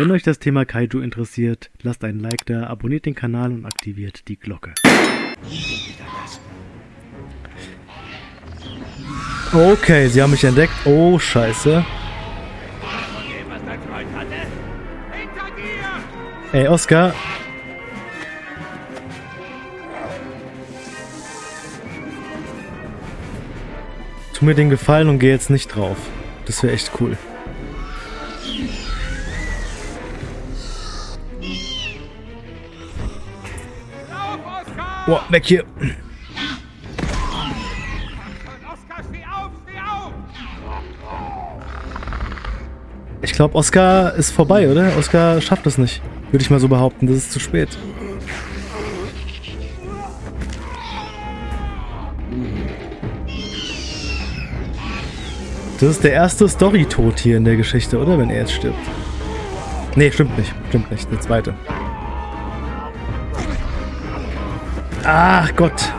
Wenn euch das Thema Kaiju interessiert, lasst einen Like da, abonniert den Kanal und aktiviert die Glocke. Okay, sie haben mich entdeckt. Oh, scheiße. Ey, Oscar. Tu mir den Gefallen und geh jetzt nicht drauf. Das wäre echt cool. Boah, weg hier. Ich glaube, Oscar ist vorbei, oder? Oscar schafft es nicht. Würde ich mal so behaupten. Das ist zu spät. Das ist der erste Story-Tod hier in der Geschichte, oder? Wenn er jetzt stirbt. Nee, stimmt nicht. Stimmt nicht. Der zweite. Ach Gott.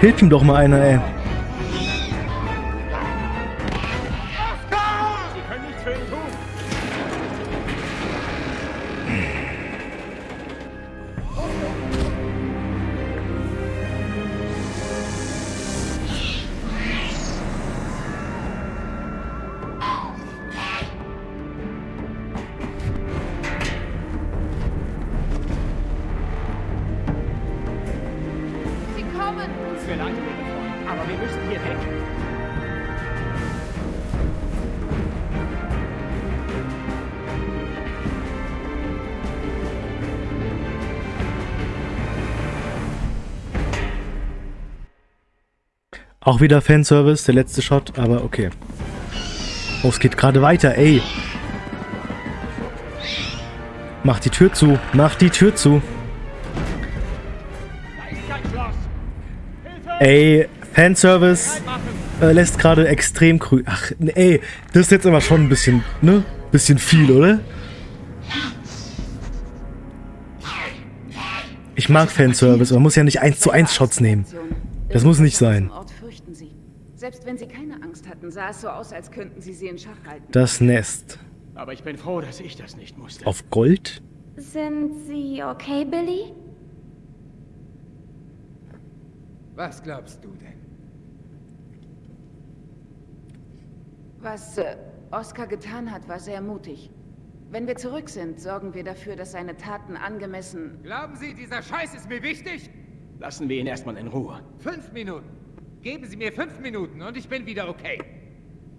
Hilf ihm doch mal einer, ey. Auch wieder Fanservice, der letzte Shot, aber okay. Oh, es geht gerade weiter, ey. Mach die Tür zu, mach die Tür zu. Ey, Fanservice äh, lässt gerade extrem grün. Ach, ey, das ist jetzt aber schon ein bisschen, ne? Bisschen viel, oder? Ich mag Fanservice, man muss ja nicht 1 zu 1 Shots nehmen. Das muss nicht sein. Selbst wenn sie keine Angst hatten, sah es so aus, als könnten sie sie in Schach halten. Das Nest. Aber ich bin froh, dass ich das nicht musste. Auf Gold? Sind Sie okay, Billy? Was glaubst du denn? Was äh, Oscar getan hat, war sehr mutig. Wenn wir zurück sind, sorgen wir dafür, dass seine Taten angemessen... Glauben Sie, dieser Scheiß ist mir wichtig? Lassen wir ihn erstmal in Ruhe. Fünf Minuten. Geben Sie mir fünf Minuten und ich bin wieder okay.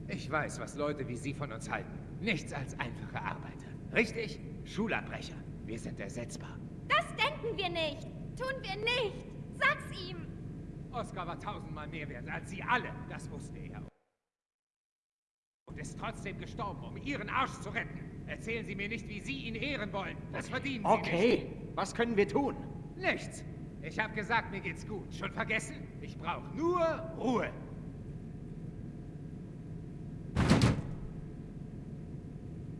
Ich weiß, was Leute wie Sie von uns halten. Nichts als einfache Arbeiter. Richtig? Schulabbrecher. Wir sind ersetzbar. Das denken wir nicht. Tun wir nicht. Sag's ihm. Oscar war tausendmal mehr wert als Sie alle. Das wusste er. Und ist trotzdem gestorben, um Ihren Arsch zu retten. Erzählen Sie mir nicht, wie Sie ihn ehren wollen. Das verdienen Sie okay. nicht. Okay, was können wir tun? Nichts. Ich habe gesagt, mir geht's gut. Schon vergessen? Ich brauche nur Ruhe.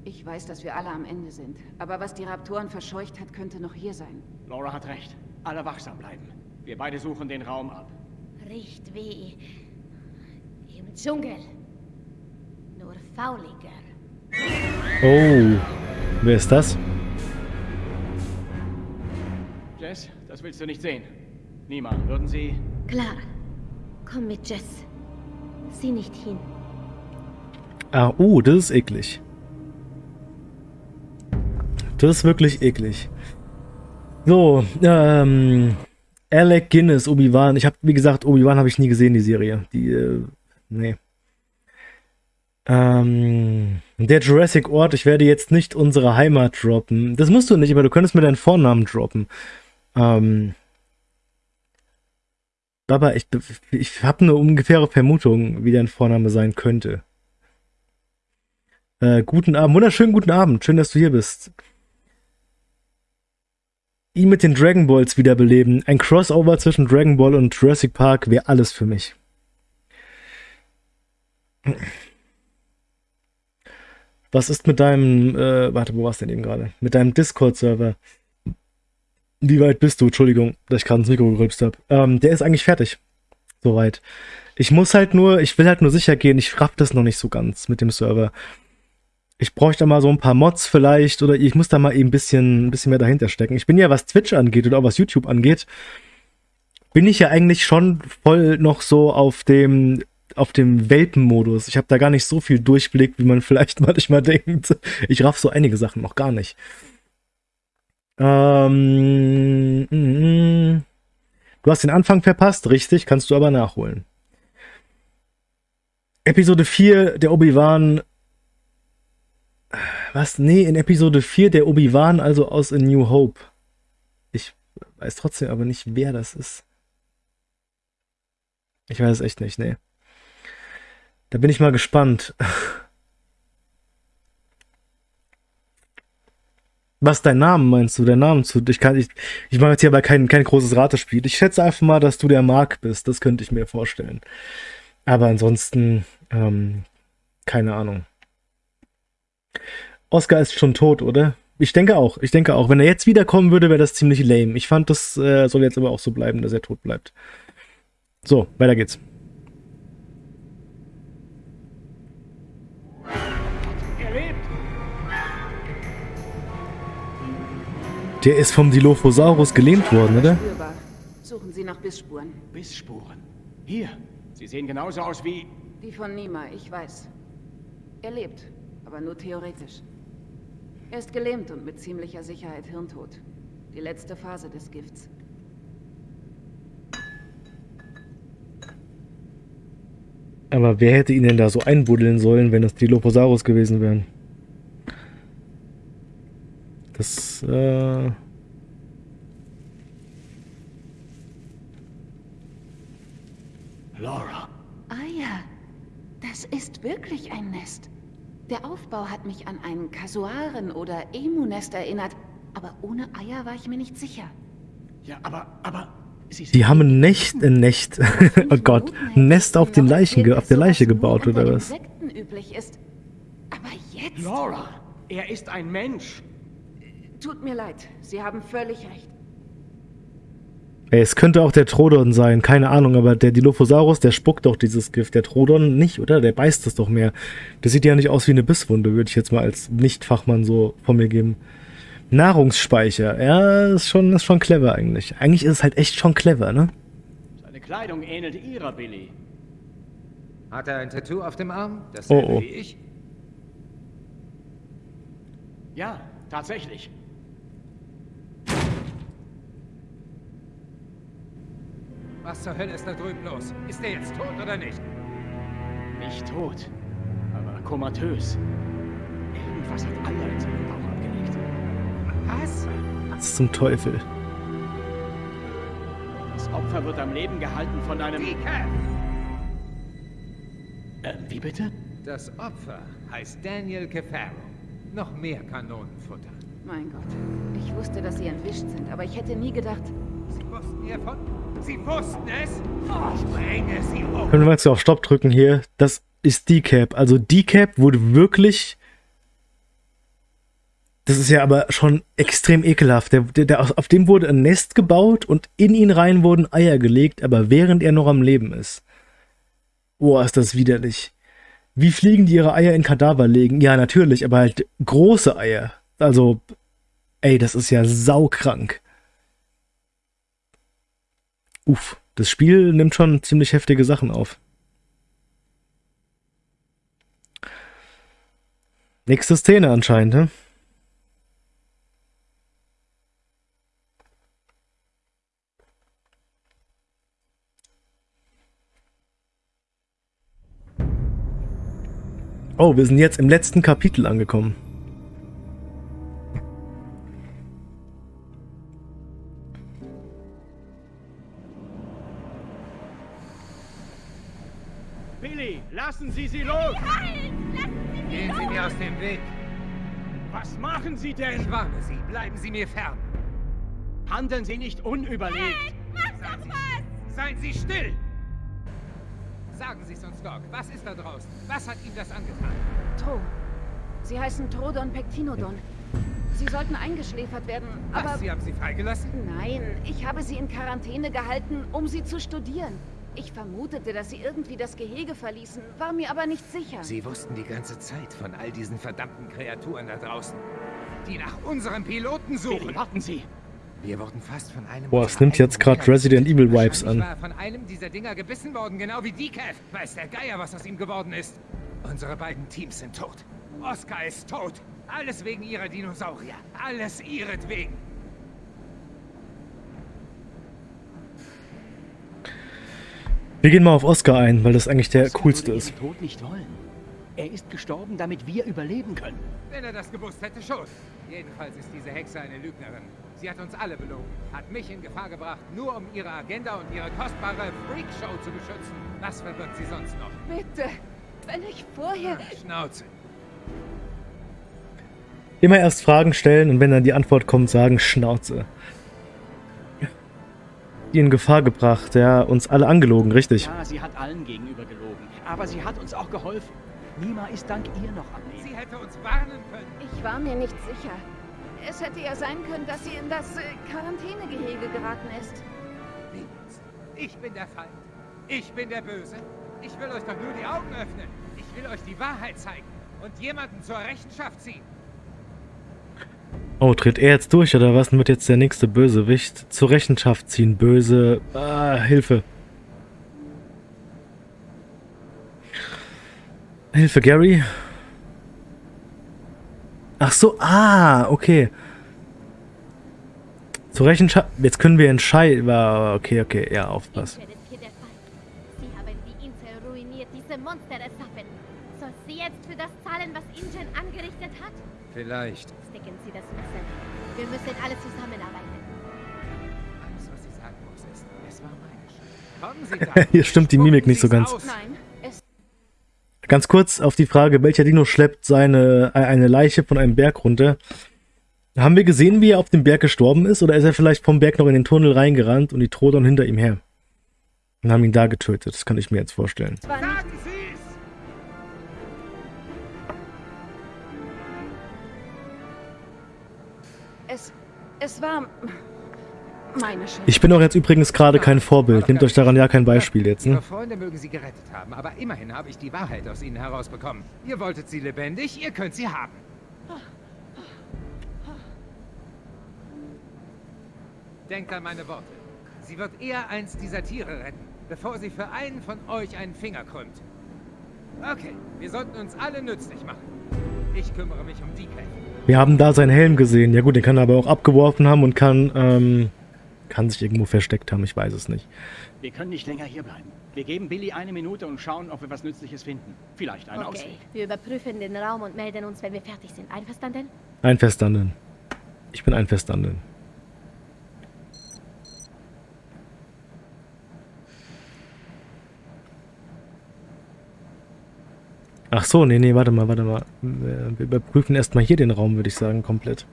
Ich weiß, dass wir alle am Ende sind. Aber was die Raptoren verscheucht hat, könnte noch hier sein. Laura hat recht. Alle wachsam bleiben. Wir beide suchen den Raum ab. Riecht wie... im Dschungel. Nur fauliger. Oh. Wer ist das? Das willst du nicht sehen. Niemand, würden Sie... Klar. Komm mit, Jess. Sieh nicht hin. Ah, oh, das ist eklig. Das ist wirklich eklig. So, ähm... Alec Guinness, Obi-Wan. Ich habe, wie gesagt, Obi-Wan habe ich nie gesehen, die Serie. Die, äh, nee. Ähm, der Jurassic Ort, ich werde jetzt nicht unsere Heimat droppen. Das musst du nicht, aber du könntest mir deinen Vornamen droppen. Ähm, Baba, ich, ich habe eine ungefähre Vermutung, wie dein Vorname sein könnte. Äh, guten Abend, wunderschönen guten Abend, schön, dass du hier bist. Ihn mit den Dragon Balls wiederbeleben. Ein Crossover zwischen Dragon Ball und Jurassic Park wäre alles für mich. Was ist mit deinem, äh, warte, wo warst du denn eben gerade? Mit deinem Discord-Server? Wie weit bist du? Entschuldigung, dass ich gerade ins Mikro gerülpst habe. Ähm, der ist eigentlich fertig. Soweit. Ich muss halt nur, ich will halt nur sicher gehen, ich raff das noch nicht so ganz mit dem Server. Ich bräuchte mal so ein paar Mods vielleicht oder ich muss da mal eben ein bisschen, ein bisschen mehr dahinter stecken. Ich bin ja, was Twitch angeht oder auch was YouTube angeht, bin ich ja eigentlich schon voll noch so auf dem auf dem Welpenmodus. Ich habe da gar nicht so viel Durchblick, wie man vielleicht manchmal denkt. Ich raff so einige Sachen noch gar nicht. Ähm, mm, mm. du hast den Anfang verpasst, richtig, kannst du aber nachholen. Episode 4, der Obi-Wan. Was? Nee, in Episode 4 der Obi-Wan, also aus A New Hope. Ich weiß trotzdem aber nicht, wer das ist. Ich weiß es echt nicht, nee. Da bin ich mal gespannt. Was dein Name meinst du? Der Name zu. Ich kann, ich, ich mache jetzt hier aber kein, kein großes Ratespiel. Ich schätze einfach mal, dass du der Mark bist. Das könnte ich mir vorstellen. Aber ansonsten, ähm, keine Ahnung. Oscar ist schon tot, oder? Ich denke auch. Ich denke auch. Wenn er jetzt wiederkommen würde, wäre das ziemlich lame. Ich fand, das äh, soll jetzt aber auch so bleiben, dass er tot bleibt. So, weiter geht's. Der ist vom Dilophosaurus gelähmt worden, oder? Suchen Sie nach Bissspuren. Bissspuren? Hier. Sie sehen genauso aus wie... Die von Nima, ich weiß. Er lebt, aber nur theoretisch. Er ist gelähmt und mit ziemlicher Sicherheit hirntot. Die letzte Phase des Gifts. Aber wer hätte ihn denn da so einbuddeln sollen, wenn es Dilophosaurus gewesen wären? Das, äh... Laura. Eier. Das ist wirklich ein Nest. Der Aufbau hat mich an ein Kasuaren- oder Emu-Nest erinnert, aber ohne Eier war ich mir nicht sicher. Ja, aber, aber... Sie Die haben ein Nest, ein Nest, oh Gott, ein Nest auf, den Leichen, auf der Leiche gebaut, oder was? üblich ist. Aber jetzt... Laura, er ist ein Mensch. Tut mir leid, Sie haben völlig recht. Ey, es könnte auch der Trodon sein, keine Ahnung, aber der Dilophosaurus, der spuckt doch dieses Gift. Der Trodon nicht, oder? Der beißt es doch mehr. Das sieht ja nicht aus wie eine Bisswunde, würde ich jetzt mal als Nicht-Fachmann so von mir geben. Nahrungsspeicher, ja, ist schon, ist schon clever eigentlich. Eigentlich ist es halt echt schon clever, ne? Seine Kleidung ähnelt ihrer, Billy. Hat er ein Tattoo auf dem Arm? Dasselbe oh, oh. wie ich? Ja, tatsächlich. Was zur Hölle ist da drüben los? Ist er jetzt tot oder nicht? Nicht tot, aber komatös. Irgendwas hat Eier in seinen Bauch abgelegt. Was? Was zum Teufel? Das Opfer wird am Leben gehalten von einem... Decaf! Äh, wie bitte? Das Opfer heißt Daniel Cefaro. Noch mehr Kanonenfutter. Mein Gott. Ich wusste, dass Sie entwischt sind, aber ich hätte nie gedacht... Sie wussten hiervon? Sie wussten es? Ich bringe sie um. Können wir jetzt auf Stopp drücken hier? Das ist Decap. Also Decap wurde wirklich... Das ist ja aber schon extrem ekelhaft. Der, der, der, auf dem wurde ein Nest gebaut und in ihn rein wurden Eier gelegt, aber während er noch am Leben ist. Boah, ist das widerlich. Wie fliegen die ihre Eier in Kadaver legen? Ja, natürlich, aber halt große Eier. Also, ey, das ist ja saukrank. Uff, das Spiel nimmt schon ziemlich heftige Sachen auf. Nächste Szene anscheinend, ne? Oh, wir sind jetzt im letzten Kapitel angekommen. Lassen Sie sie los! Gehen Sie mir aus dem Weg! Was machen Sie denn? Ich warne Sie, bleiben Sie mir fern! Handeln Sie nicht unüberlegt! Hey, mach doch was! Seien Sie still! Sagen Sie es uns, Doc. Was ist da draußen? Was hat Ihnen das angetan? Tro. Sie heißen Trodon Pectinodon. Sie sollten eingeschläfert werden, aber... Was? Sie haben sie freigelassen? Nein, ich habe sie in Quarantäne gehalten, um sie zu studieren. Ich vermutete, dass sie irgendwie das Gehege verließen, war mir aber nicht sicher. Sie wussten die ganze Zeit von all diesen verdammten Kreaturen da draußen, die nach unserem Piloten suchen. Warten Sie. Wir wurden fast von einem... Boah, es nimmt jetzt Dinger Resident. Evil Vibes an. war von einem dieser Dinger gebissen worden, genau wie Decaf. Weiß der Geier, was aus ihm geworden ist. Unsere beiden Teams sind tot. Oscar ist tot. Alles wegen ihrer Dinosaurier. Alles ihretwegen. Wir gehen mal auf Oscar ein, weil das eigentlich der Oscar coolste ist. Tod nicht wollen. Er ist gestorben, damit wir überleben können. Wenn er das gewusst hätte, schon. Jedenfalls ist diese Hexe eine Lügnerin. Sie hat uns alle belogen, hat mich in Gefahr gebracht, nur um ihre Agenda und ihre kostbare Freakshow zu beschützen. Was verbirgt sie sonst noch? Bitte, wenn ich vorher... Schnauze. Immer erst Fragen stellen und wenn dann die Antwort kommt, sagen Schnauze. Die in Gefahr gebracht, ja, uns alle angelogen, richtig. Ja, sie hat allen gegenüber gelogen. Aber sie hat uns auch geholfen. Nima ist dank ihr noch am Leben. Sie hätte uns warnen können. Ich war mir nicht sicher. Es hätte ja sein können, dass sie in das äh, Quarantänegehege geraten ist. Wie jetzt? Ich bin der Feind. Ich bin der Böse. Ich will euch doch nur die Augen öffnen. Ich will euch die Wahrheit zeigen und jemanden zur Rechenschaft ziehen. Oh, tritt er jetzt durch oder was? Und wird jetzt der nächste Bösewicht zur Rechenschaft ziehen? Böse. Ah, Hilfe. Hilfe, Gary. Ach so, ah, okay. Zur Rechenschaft. Jetzt können wir entscheiden. Ah, Okay, okay, ja, aufpassen. Ingrid ist hier der Fall. Sie haben die Insel ruiniert, diese Monster erschaffen. Soll sie jetzt für das zahlen, was Ingen angerichtet hat? Vielleicht. Stecken Sie das. Wir müssen alle zusammenarbeiten. Alles, was sie sagen muss, ist, es war meine Schuld. Kommen Sie. Hier stimmt die Mimik nicht so ganz. Nein, Ganz kurz auf die Frage, welcher Dino schleppt seine äh, eine Leiche von einem Berg runter? Haben wir gesehen, wie er auf dem Berg gestorben ist, oder ist er vielleicht vom Berg noch in den Tunnel reingerannt und die Trodon hinter ihm her? Und haben ihn da getötet. Das kann ich mir jetzt vorstellen. war es war... Meine Schuld. Ich bin auch jetzt übrigens gerade kein Vorbild. Nehmt euch daran ja kein Beispiel jetzt, Ihre ne? Freunde mögen sie gerettet haben, aber immerhin habe ich die Wahrheit aus ihnen herausbekommen. Ihr wolltet sie lebendig, ihr könnt sie haben. Denkt an meine Worte. Sie wird eher eins dieser Tiere retten, bevor sie für einen von euch einen Finger krümmt. Okay, wir sollten uns alle nützlich machen. Ich kümmere mich um die Kämpfe. Wir haben da seinen Helm gesehen. Ja gut, den kann er aber auch abgeworfen haben und kann, ähm, kann sich irgendwo versteckt haben. Ich weiß es nicht. Wir können nicht länger hier bleiben. Wir geben Billy eine Minute und schauen, ob wir was Nützliches finden. Vielleicht einen Okay, Ausweg. wir überprüfen den Raum und melden uns, wenn wir fertig sind. Einverstanden? Einverstanden. Ich bin einverstanden. Ach so, nee, nee, warte mal, warte mal. Wir überprüfen erstmal hier den Raum, würde ich sagen, komplett.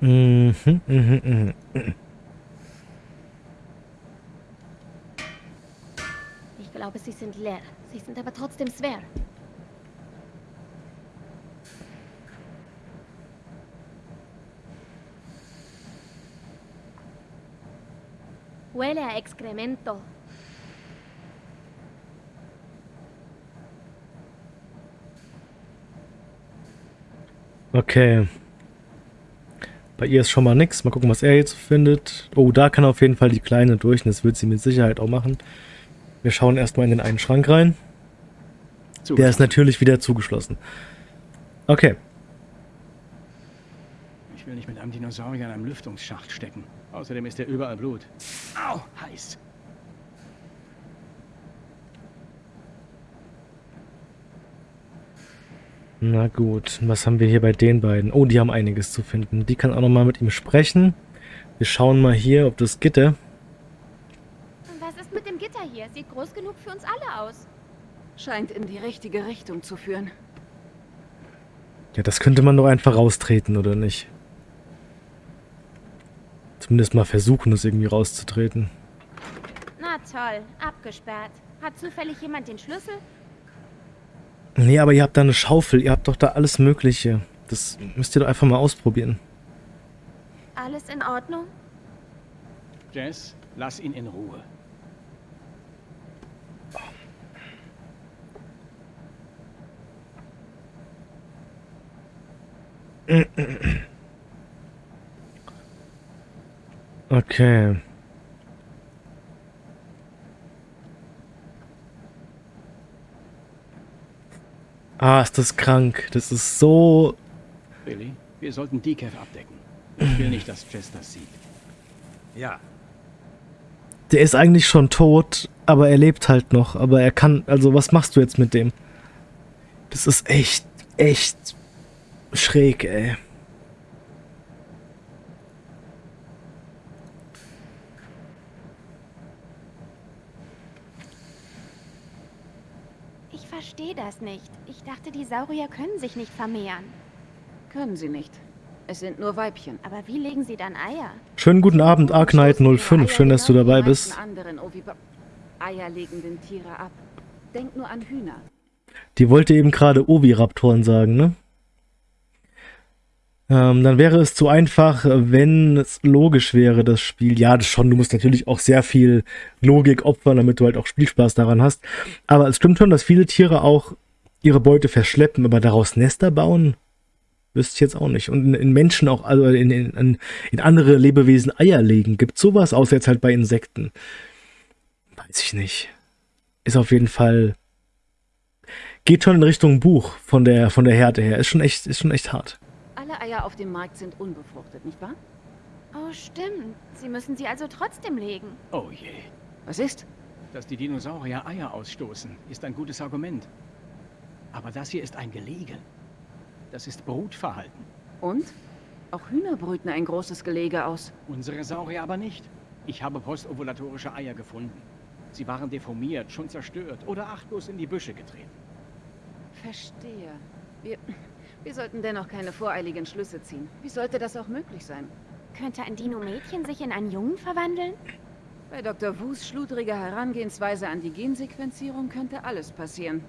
Mhm, mhm, mhm. Ich glaube, sie sind leer. Sie sind aber trotzdem schwer. Huele a excremento. Okay. Bei ihr ist schon mal nix. Mal gucken, was er jetzt findet. Oh, da kann auf jeden Fall die Kleine durch. Und das wird sie mit Sicherheit auch machen. Wir schauen erstmal in den einen Schrank rein. Der ist natürlich wieder zugeschlossen. Okay. Ich will nicht mit einem Dinosaurier in einem Lüftungsschacht stecken. Außerdem ist er überall Blut. Au, heiß. Na gut, was haben wir hier bei den beiden? Oh, die haben einiges zu finden. Die kann auch nochmal mit ihm sprechen. Wir schauen mal hier, ob das Gitter... Was ist mit dem Gitter hier? Sieht groß genug für uns alle aus. Scheint in die richtige Richtung zu führen. Ja, das könnte man doch einfach raustreten, oder nicht? Zumindest mal versuchen, das irgendwie rauszutreten. Na toll, abgesperrt. Hat zufällig jemand den Schlüssel? Nee, aber ihr habt da eine Schaufel. Ihr habt doch da alles Mögliche. Das müsst ihr doch einfach mal ausprobieren. Alles in Ordnung? Jess, lass ihn in Ruhe. Okay. Ah, ist das krank. Das ist so... Billy, wir sollten Decaf abdecken. Ich will nicht, dass Jess das sieht. Ja, Der ist eigentlich schon tot, aber er lebt halt noch. Aber er kann... Also, was machst du jetzt mit dem? Das ist echt, echt schräg, ey. Ich verstehe das nicht. Ich dachte, die Saurier können sich nicht vermehren. Können sie nicht. Es sind nur Weibchen. Aber wie legen sie dann Eier? Schönen guten Abend, Arknight 05. Schön, dass du dabei bist. eierlegenden Tiere ab. Denk nur an Hühner. Die wollte eben gerade Oviraptoren sagen, ne? Ähm, dann wäre es zu einfach, wenn es logisch wäre, das Spiel. Ja, das schon. Du musst natürlich auch sehr viel Logik opfern, damit du halt auch Spielspaß daran hast. Aber es stimmt schon, dass viele Tiere auch ihre Beute verschleppen, aber daraus Nester bauen, wüsste ich jetzt auch nicht. Und in, in Menschen auch, also in, in, in- andere Lebewesen Eier legen. Gibt sowas, außer jetzt halt bei Insekten. Weiß ich nicht. Ist auf jeden Fall geht schon in Richtung Buch von der von der Härte her. Ist schon echt ist schon echt hart. Alle Eier auf dem Markt sind unbefruchtet, nicht wahr? Oh, stimmt. Sie müssen sie also trotzdem legen. Oh je. Was ist? Dass die Dinosaurier Eier ausstoßen, ist ein gutes Argument. Aber das hier ist ein Gelege. Das ist Brutverhalten. Und? Auch Hühner brüten ein großes Gelege aus. Unsere Saurier aber nicht. Ich habe postovulatorische Eier gefunden. Sie waren deformiert, schon zerstört oder achtlos in die Büsche getreten. Verstehe. Wir, wir sollten dennoch keine voreiligen Schlüsse ziehen. Wie sollte das auch möglich sein? Könnte ein Dino-Mädchen sich in einen Jungen verwandeln? Bei Dr. Wus schludriger Herangehensweise an die Gensequenzierung könnte alles passieren.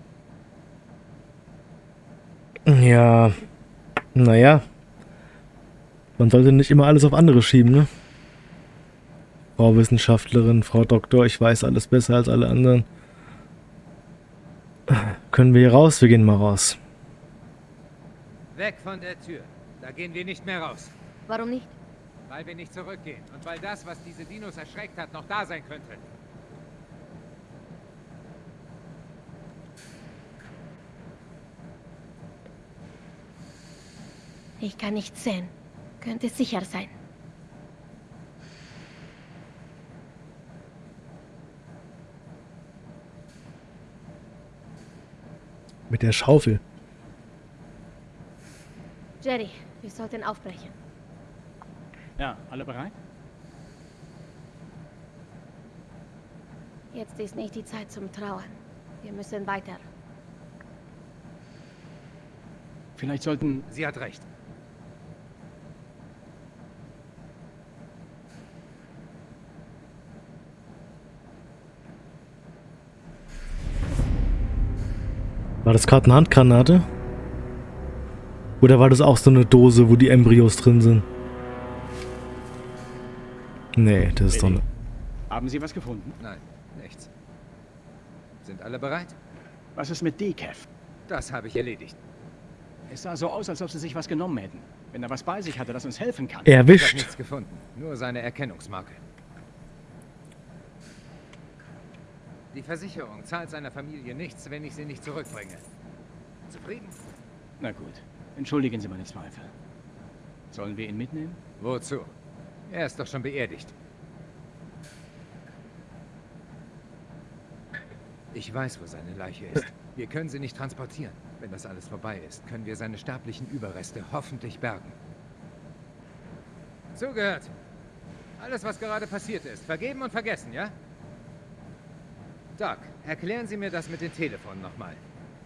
Ja. Naja. Man sollte nicht immer alles auf andere schieben, ne? Frau Wissenschaftlerin, Frau Doktor, ich weiß alles besser als alle anderen. Können wir hier raus? Wir gehen mal raus. weg von der Tür. Da gehen wir nicht mehr raus. Warum nicht? Weil wir nicht zurückgehen und weil das, was diese Dinos erschreckt hat, noch da sein könnte. Ich kann nichts sehen. Könnte sicher sein. Mit der Schaufel. Jerry, wir sollten aufbrechen. Ja, alle bereit? Jetzt ist nicht die Zeit zum Trauern. Wir müssen weiter. Vielleicht sollten... Sie hat recht. War das gerade eine Handgranate? Oder war das auch so eine Dose, wo die Embryos drin sind? Nee, das ist doch eine... Haben Sie was gefunden? Nein, nichts. Sind alle bereit? Was ist mit Decaf? Das habe ich erledigt. Es sah so aus, als ob Sie sich was genommen hätten. Wenn er was bei sich hatte, das uns helfen kann. Ich habe Erwischt. nichts gefunden. Nur seine Erkennungsmarke. Die Versicherung zahlt seiner Familie nichts, wenn ich sie nicht zurückbringe. Zufrieden? Na gut. Entschuldigen Sie meine Zweifel. Sollen wir ihn mitnehmen? Wozu? Er ist doch schon beerdigt. Ich weiß, wo seine Leiche ist. Wir können sie nicht transportieren. Wenn das alles vorbei ist, können wir seine sterblichen Überreste hoffentlich bergen. Zugehört. Alles, was gerade passiert ist, vergeben und vergessen, ja? Doc, erklären Sie mir das mit den Telefonen nochmal.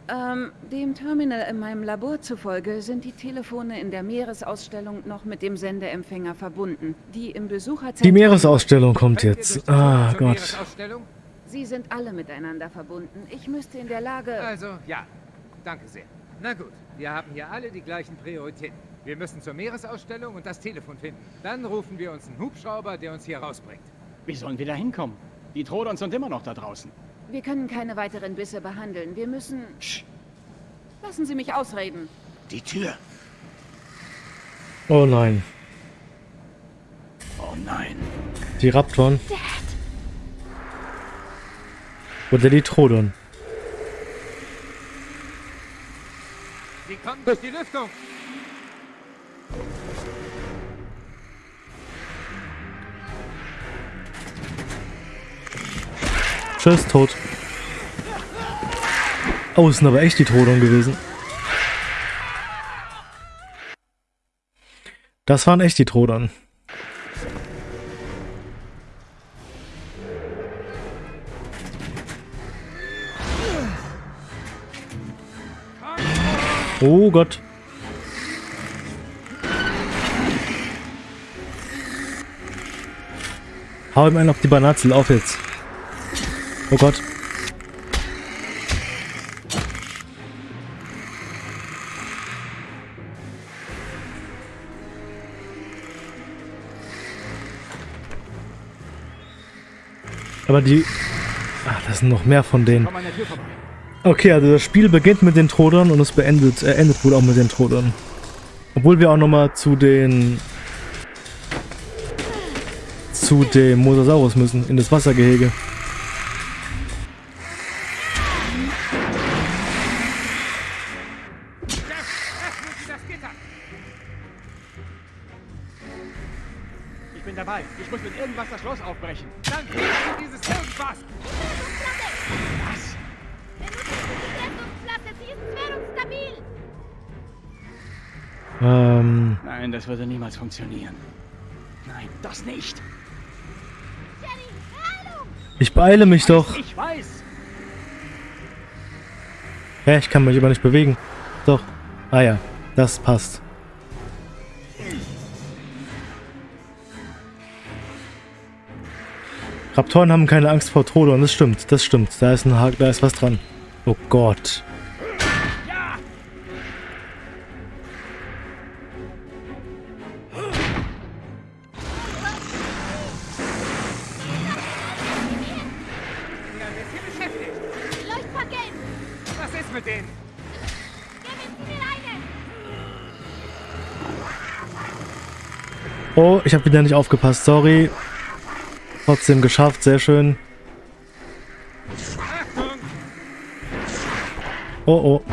Ähm, dem Terminal in meinem Labor zufolge sind die Telefone in der Meeresausstellung noch mit dem Sendeempfänger verbunden. Die im Besucherzentrum... Die Meeresausstellung kommt jetzt. Ah Gott. Meeresausstellung? Sie sind alle miteinander verbunden. Ich müsste in der Lage... Also, ja. Danke sehr. Na gut, wir haben hier alle die gleichen Prioritäten. Wir müssen zur Meeresausstellung und das Telefon finden. Dann rufen wir uns einen Hubschrauber, der uns hier rausbringt. Wie sollen wir da hinkommen? Die Trodons sind immer noch da draußen. Wir können keine weiteren Bisse behandeln. Wir müssen... Lassen Sie mich ausreden. Die Tür. Oh nein. Oh nein. Die Raptoren. Dad, Oder die Trodon. Sie kommen durch die Lüftung. Tschüss, tot. Oh, es sind aber echt die Trodon gewesen. Das waren echt die Trodon. Oh Gott. Hau ihm einen auf die Banatzel, auf jetzt. Oh Gott. Aber die... Ach, das sind noch mehr von denen. Okay, also das Spiel beginnt mit den Trodern und es beendet, äh, endet wohl auch mit den Trodern. Obwohl wir auch nochmal zu den... zu dem Mosasaurus müssen, in das Wassergehege. Niemals funktionieren. Nein, das nicht. Ich beeile mich doch. Ich weiß. Hä, ich kann mich aber nicht bewegen. Doch. Ah ja, das passt. Raptoren haben keine Angst vor Trodon, das stimmt, das stimmt. Da ist ein Haken, da ist was dran. Oh Gott. Mit denen? Oh, ich habe wieder nicht aufgepasst, sorry. Trotzdem geschafft, sehr schön. Oh oh.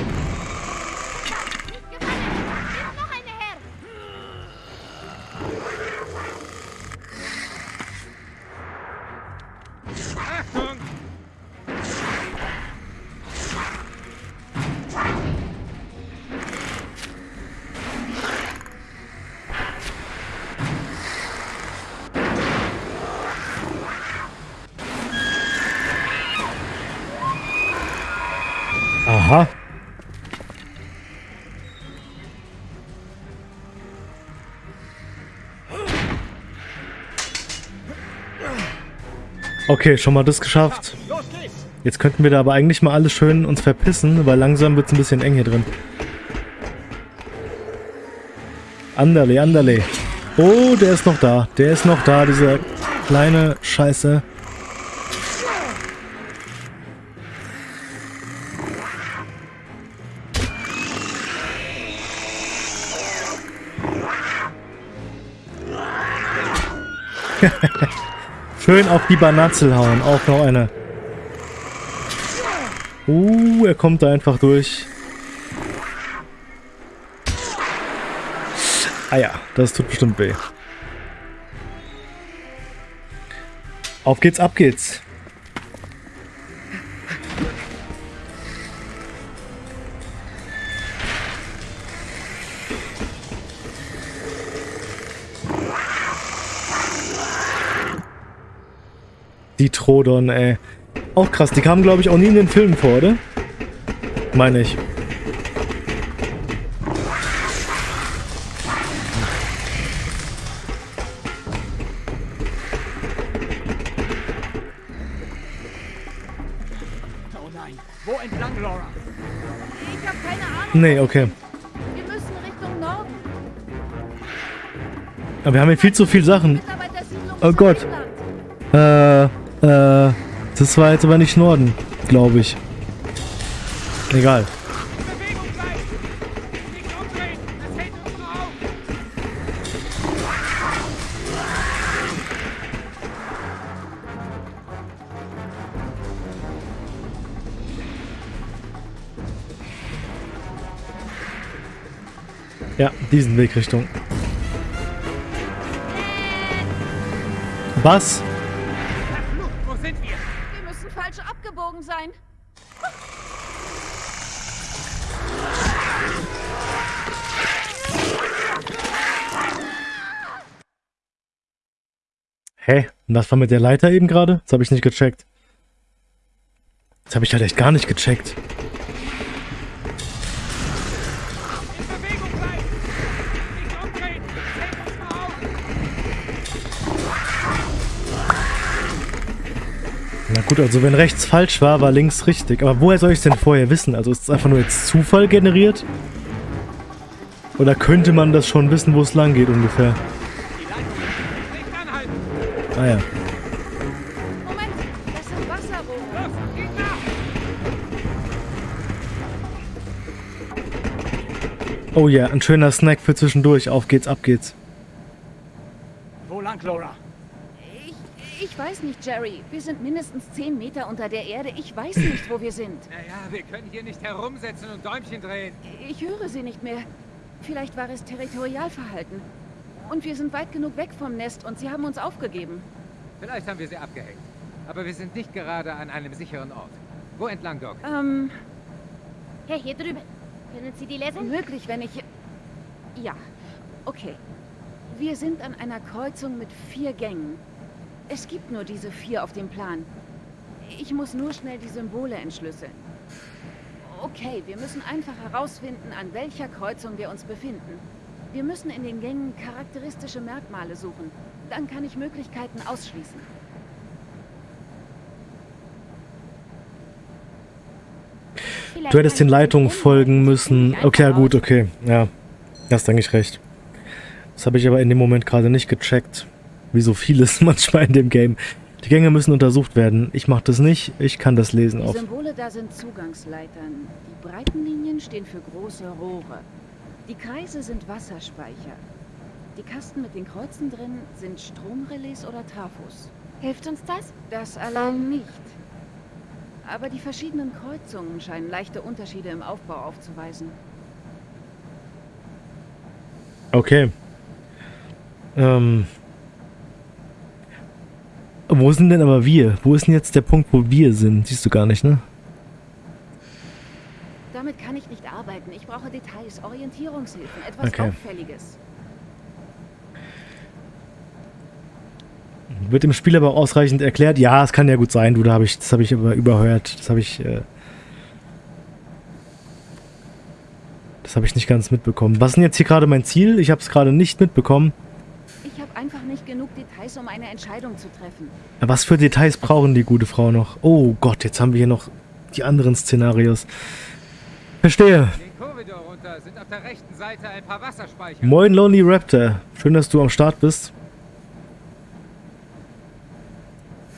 Okay, schon mal das geschafft. Jetzt könnten wir da aber eigentlich mal alles schön uns verpissen, weil langsam wird es ein bisschen eng hier drin. Anderle, anderle. Oh, der ist noch da. Der ist noch da, dieser kleine Scheiße. Schön auf die Banatzel hauen. Auch noch eine. Uh, er kommt da einfach durch. Ah ja, das tut bestimmt weh. Auf geht's, ab geht's. Die Trodon, ey. Auch krass, die kamen glaube ich auch nie in den Filmen vor, oder? Meine ich. Oh nein. Wo entlang, Laura? Ich habe keine Ahnung. Nee, okay. Wir müssen Richtung Norden. Aber wir haben hier viel zu viel Sachen. Oh Gott. Äh, äh, das war jetzt aber nicht Norden, glaube ich. Egal. Ja, diesen Weg Richtung. Was? Hä? Und was war mit der Leiter eben gerade? Das habe ich nicht gecheckt. Das habe ich halt echt gar nicht gecheckt. Na gut, also wenn rechts falsch war, war links richtig. Aber woher soll ich es denn vorher wissen? Also ist es einfach nur jetzt Zufall generiert? Oder könnte man das schon wissen, wo es lang geht ungefähr? Die Leitung nicht anhalten! Ah ja. Moment, das sind Wasserrohre. Los, geht nach! Oh ja, ein schöner Snack für zwischendurch. Auf geht's, ab geht's. Wo lang, Laura? Ich, ich weiß nicht, Jerry. Wir sind mindestens 10 Meter unter der Erde. Ich weiß nicht, wo wir sind. Naja, wir können hier nicht herumsetzen und Däumchen drehen. Ich höre sie nicht mehr. Vielleicht war es Territorialverhalten. Und wir sind weit genug weg vom Nest und sie haben uns aufgegeben. Vielleicht haben wir sie abgehängt. Aber wir sind nicht gerade an einem sicheren Ort. Wo entlang, Doc? Ähm, Hey, hier drüben. Können Sie die lesen? möglich, wenn ich... Ja, okay. Wir sind an einer Kreuzung mit vier Gängen. Es gibt nur diese vier auf dem Plan. Ich muss nur schnell die Symbole entschlüsseln. Okay, wir müssen einfach herausfinden, an welcher Kreuzung wir uns befinden. Wir müssen in den Gängen charakteristische Merkmale suchen. Dann kann ich Möglichkeiten ausschließen. Du hättest den Leitungen folgen müssen. Okay, ja gut, okay. Ja, hast eigentlich recht. Das habe ich aber in dem Moment gerade nicht gecheckt. Wie so vieles manchmal in dem Game. Die Gänge müssen untersucht werden. Ich mache das nicht. Ich kann das lesen Die. Symbole da sind Zugangsleitern. Die breiten Linien stehen für große Rohre. Die Kreise sind Wasserspeicher. Die Kasten mit den Kreuzen drin sind Stromrelais oder Trafos. Hilft uns das? Das allein nicht. Aber die verschiedenen Kreuzungen scheinen leichte Unterschiede im Aufbau aufzuweisen. Okay. Ähm. Wo sind denn aber wir? Wo ist denn jetzt der Punkt, wo wir sind? Siehst du gar nicht, ne? Damit kann ich nicht arbeiten. Ich brauche Details, Orientierungshilfen, etwas Okay. Auffälliges. Wird im Spiel aber ausreichend erklärt. Ja, es kann ja gut sein, du, da habe ich, das habe ich aber überhört. Das habe ich, äh, das habe ich nicht ganz mitbekommen. Was ist denn jetzt hier gerade mein Ziel? Ich habe es gerade nicht mitbekommen. Ich habe einfach nicht genug Details, um eine Entscheidung zu treffen. Was für Details brauchen die gute Frau noch? Oh Gott, jetzt haben wir hier noch die anderen Szenarios. Verstehe. Den Korridor runter sind auf der rechten Seite ein paar Wasserspeicher. Moin Lonely Raptor. Schön, dass du am Start bist.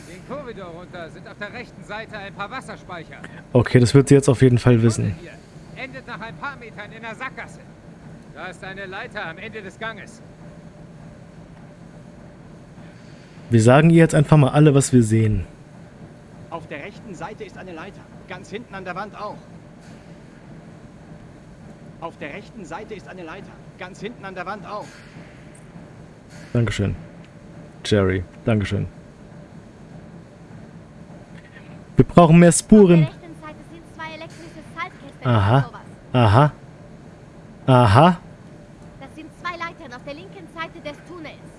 Den Korridor runter sind auf der rechten Seite ein paar Wasserspeicher. Okay, das wird sie jetzt auf jeden Fall wissen. Hier endet nach ein paar Metern in der Sackgasse. Da ist eine Leiter am Ende des Ganges. Wir sagen ihr jetzt einfach mal alle, was wir sehen. Auf der rechten Seite ist eine Leiter. Ganz hinten an der Wand auch. Auf der rechten Seite ist eine Leiter. Ganz hinten an der Wand auch. Dankeschön. Jerry, Dankeschön. Wir brauchen mehr Auf der Spuren. rechten Seite sind zwei elektrische Schaltkästen. Aha. oder sowas. Aha. Aha. Das sind zwei Leitern auf der linken Seite des Tunnels.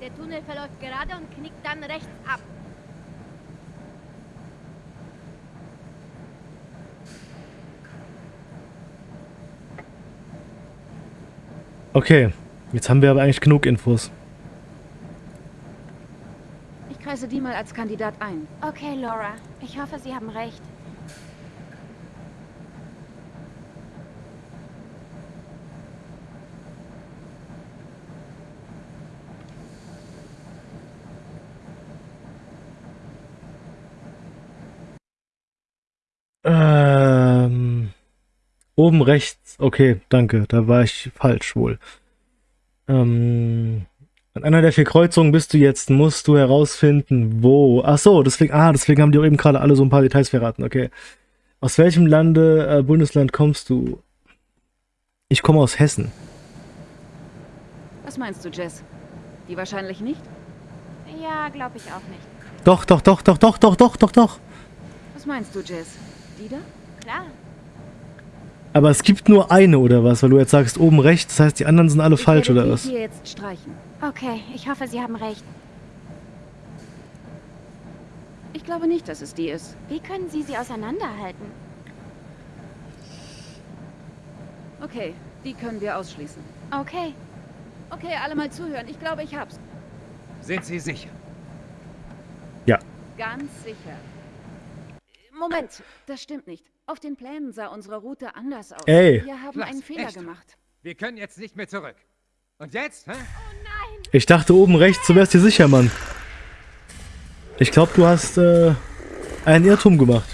Der Tunnel verläuft gerade und knickt dann rechts ab. Okay. Jetzt haben wir aber eigentlich genug Infos. Ich kreise die mal als Kandidat ein. Okay, Laura. Ich hoffe, Sie haben recht. Oben rechts. Okay, danke. Da war ich falsch wohl. Ähm, an einer der vier Kreuzungen bist du jetzt. Musst du herausfinden, wo. Ach so, deswegen. Ah, deswegen haben die auch eben gerade alle so ein paar Details verraten. Okay. Aus welchem Lande, äh, Bundesland kommst du? Ich komme aus Hessen. Was meinst du, Jess? Die wahrscheinlich nicht? Ja, glaube ich auch nicht. Doch, doch, doch, doch, doch, doch, doch, doch, doch. Was meinst du, Jess? Die da? Klar. Aber es gibt nur eine oder was, weil du jetzt sagst oben rechts, das heißt die anderen sind alle Ich falsch werde oder die was? hier jetzt streichen. Okay, ich hoffe, Sie haben recht. Ich glaube nicht, dass es die ist. Wie können Sie sie auseinanderhalten? Okay, die können wir ausschließen. Okay. Okay, alle mal zuhören. Ich glaube, ich hab's. Sind Sie sicher? Ja. Ganz sicher. Moment, das stimmt nicht. Auf den Plänen sah unsere Route anders aus. Ey. Wir haben Klasse, einen Fehler echt? gemacht. Wir können jetzt nicht mehr zurück. Und jetzt? Hä? Ich dachte oben rechts, du wärst dir sicher, Mann. Ich glaube, du hast äh, einen Irrtum gemacht.